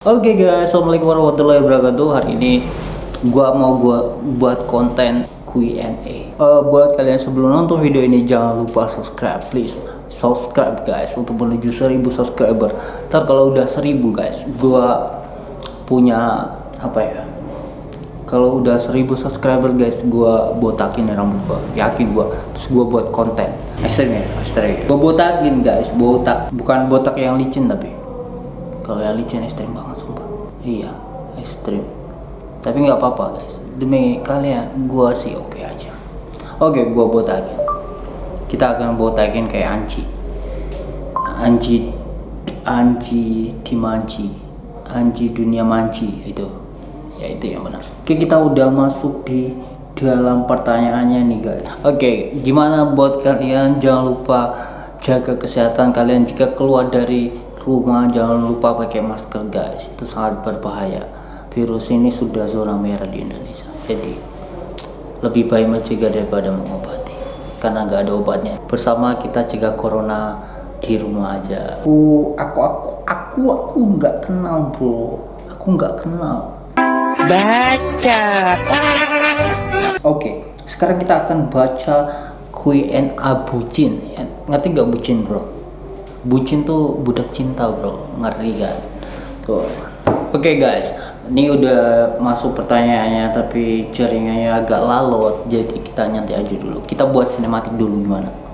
Oke guys, assalamualaikum warahmatullahi wabarakatuh. Hari ini gua mau gua buat konten Q&A. Eh, buat kalian sebelum nonton video ini jangan lupa subscribe, please subscribe guys untuk menuju 1000 subscriber. Ntar kalau udah 1000 guys, gua punya apa ya? Kalau udah 1000 subscriber guys, gua botakin rambut gua. Yakin gua. Terus gua buat konten. Ekstrim ya, ekstrim. Gua botakin guys, botak. Bukan botak yang licin tapi kalau licin ekstrim banget sumpah. Iya ekstrim. Tapi nggak apa-apa guys. Demi kalian gua sih oke aja. Oke gua botakin. Kita akan botakin kayak anci. Anci anci dimanci. Anci dunia manci itu. Ya itu yang benar. Oke kita udah masuk di dalam pertanyaannya nih guys. Oke gimana buat kalian? Jangan lupa jaga kesehatan kalian. Jika keluar dari rumah jangan lupa pakai masker guys. Itu sangat berbahaya. Virus ini sudah zona merah di Indonesia. Jadi lebih baik mencegah daripada mengobati. Karena nggak ada obatnya. Bersama kita cegah corona di rumah aja. Aku aku aku aku aku nggak kenal bro. Aku nggak kenal. Baca. Oke sekarang kita akan baca Q&A bucin. Ngerti nggak bucin bro bucin tuh budak cinta bro. Ngeri kan tuh. Oke okay, guys. Ini udah masuk pertanyaannya tapi jaringannya agak lalot. Jadi kita nyantai aja dulu. Kita buat sinematik dulu gimana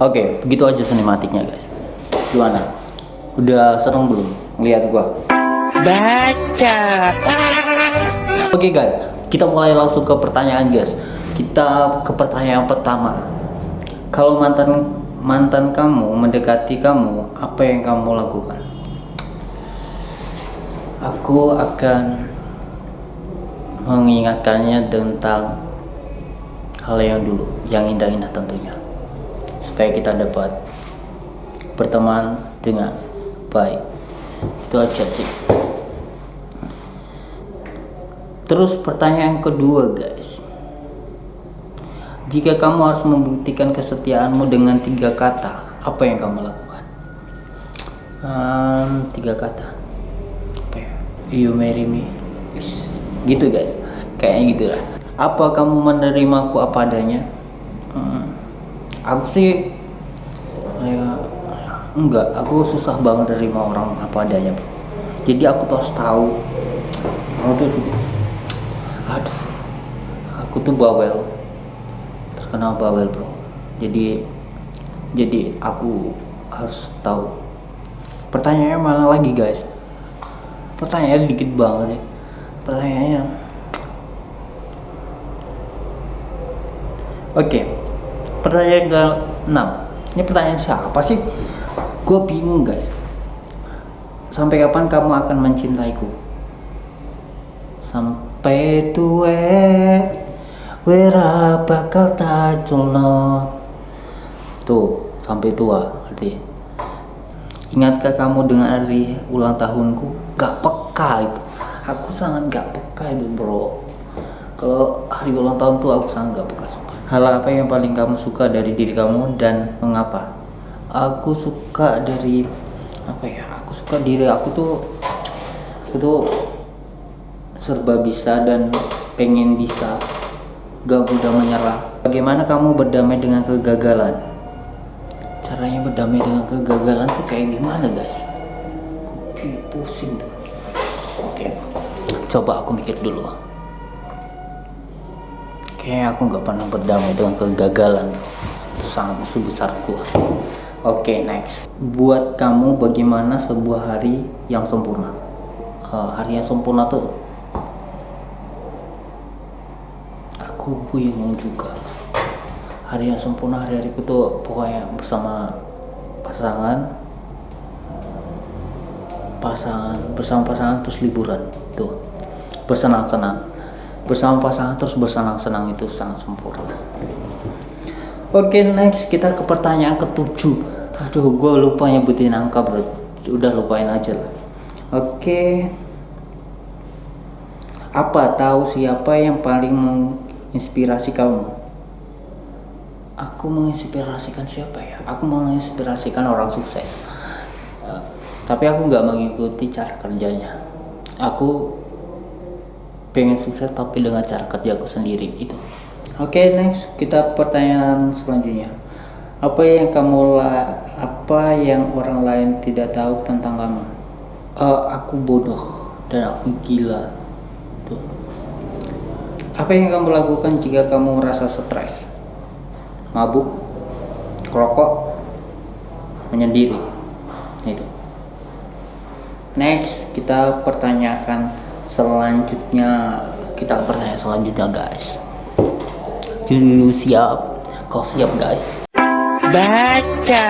Oke, begitu aja sinematiknya guys. Gimana? Udah seneng belum lihat gua? Baca. Oke guys, kita mulai langsung ke pertanyaan guys. Kita ke pertanyaan pertama. Kalau mantan mantan kamu mendekati kamu, apa yang kamu lakukan? Aku akan mengingatkannya tentang hal yang dulu, yang indah-indah tentunya supaya kita dapat berteman dengan baik. Itu aja sih. Terus pertanyaan kedua guys. Jika kamu harus membuktikan kesetiaanmu dengan tiga kata apa yang kamu lakukan? Um, tiga kata. Ya? You marry me. Gitu guys. Kayaknya gitu lah apa kamu menerimaku apa adanya? Hmm aku sih ya enggak. Aku susah banget nerima orang apa adanya. Bro jadi aku harus tahu. Juga aduh. Aku tuh bawel. Terkenal bawel bro. Jadi jadi aku harus tahu. Pertanyaannya mana lagi guys. Pertanyaannya dikit banget ya pertanyaannya oke. okay pertanyaan ke 6 ini pertanyaan siapa sih? Gue bingung guys. Sampai kapan kamu akan mencintaiku? Sampai tua wera bakal taculno tuh sampai tua berarti. Ingatkah kamu dengan hari ulang tahunku? Gak peka itu. Aku sangat gak peka itu bro. Kalau hari ulang tahun tuh aku sangat gak peka Hal apa yang paling kamu suka dari diri kamu dan mengapa? Aku suka dari apa ya? Aku suka diri aku tuh itu serba bisa dan pengen bisa gak mudah menyerah. Bagaimana kamu berdamai dengan kegagalan? Caranya berdamai dengan kegagalan tuh kayak gimana guys? Kopi pusing tuh. Oke, coba aku mikir dulu kayaknya aku nggak pernah berdamai dengan kegagalan. Itu sangat sebesarku oke okay, next. Buat kamu bagaimana sebuah hari yang sempurna? Uh, hari yang sempurna tuh? Aku bingung juga. Hari yang sempurna hari-hariku tuh pokoknya bersama pasangan. Pasangan bersama pasangan terus liburan tuh. Bersenang-senang bersama pasangan terus bersenang-senang itu sangat sempurna. Oke next kita ke pertanyaan ketujuh. Aduh gue lupa nyebutin angka bro. Udah lupain aja lah. Oke. Apa tahu siapa yang paling menginspirasi kamu? Aku menginspirasikan siapa ya? Aku menginspirasikan orang sukses. Eh, tapi aku nggak mengikuti cara kerjanya. Aku pengen sukses tapi dengan cara kerjaku sendiri itu oke next kita pertanyaan selanjutnya. Apa yang kamu la apa yang orang lain tidak tahu tentang kamu? Eh, aku bodoh dan aku gila tuh apa yang kamu lakukan jika kamu merasa stres? Mabuk rokok menyendiri itu next kita pertanyakan selanjutnya kita pertanyaan selanjutnya guys. You siap? Kau siap guys? Baca.